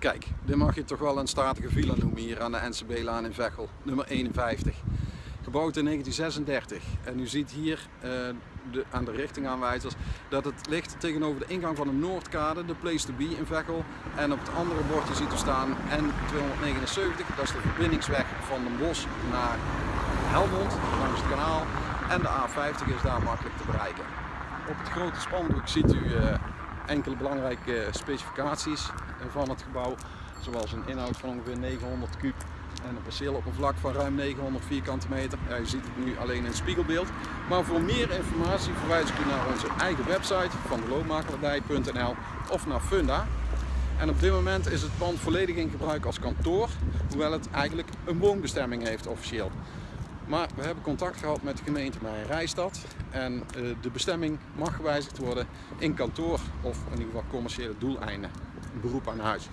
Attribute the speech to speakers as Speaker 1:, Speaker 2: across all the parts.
Speaker 1: Kijk, dit mag je toch wel een statige villa noemen hier aan de NCB-laan in Veghel, nummer 51. Gebouwd in 1936 en u ziet hier uh, de, aan de richtingaanwijzers dat het ligt tegenover de ingang van de Noordkade, de place to be in Veghel. En op het andere bordje ziet u staan N279, dat is de verbindingsweg van Den Bosch naar Helmond langs het kanaal. En de A50 is daar makkelijk te bereiken. Op het grote spandoek ziet u uh, enkele belangrijke specificaties van het gebouw. Zoals een inhoud van ongeveer 900 kub en een perceeloppervlak van ruim 900 vierkante meter. Ja, u ziet het nu alleen in spiegelbeeld. Maar voor meer informatie verwijs ik u naar onze eigen website van of naar Funda. En op dit moment is het pand volledig in gebruik als kantoor, hoewel het eigenlijk een woonbestemming heeft officieel. Maar we hebben contact gehad met de gemeente Rijstad en eh, de bestemming mag gewijzigd worden in kantoor of in ieder geval commerciële doeleinden, beroep aan huis.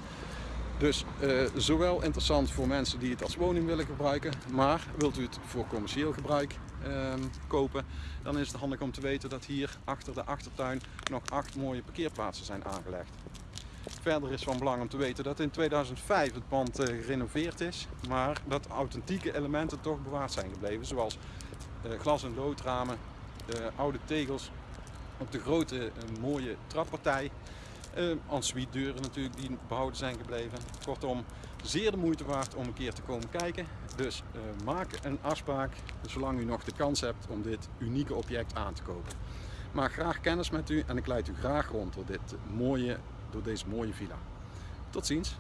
Speaker 1: Dus uh, zowel interessant voor mensen die het als woning willen gebruiken, maar wilt u het voor commercieel gebruik uh, kopen, dan is het handig om te weten dat hier achter de achtertuin nog acht mooie parkeerplaatsen zijn aangelegd. Verder is van belang om te weten dat in 2005 het pand uh, gerenoveerd is, maar dat authentieke elementen toch bewaard zijn gebleven, zoals uh, glas- en loodramen, oude tegels op de grote mooie trappartij ensuite deuren natuurlijk die behouden zijn gebleven. Kortom, zeer de moeite waard om een keer te komen kijken. Dus maak een afspraak zolang u nog de kans hebt om dit unieke object aan te kopen. Maak graag kennis met u en ik leid u graag rond door, dit mooie, door deze mooie villa. Tot ziens!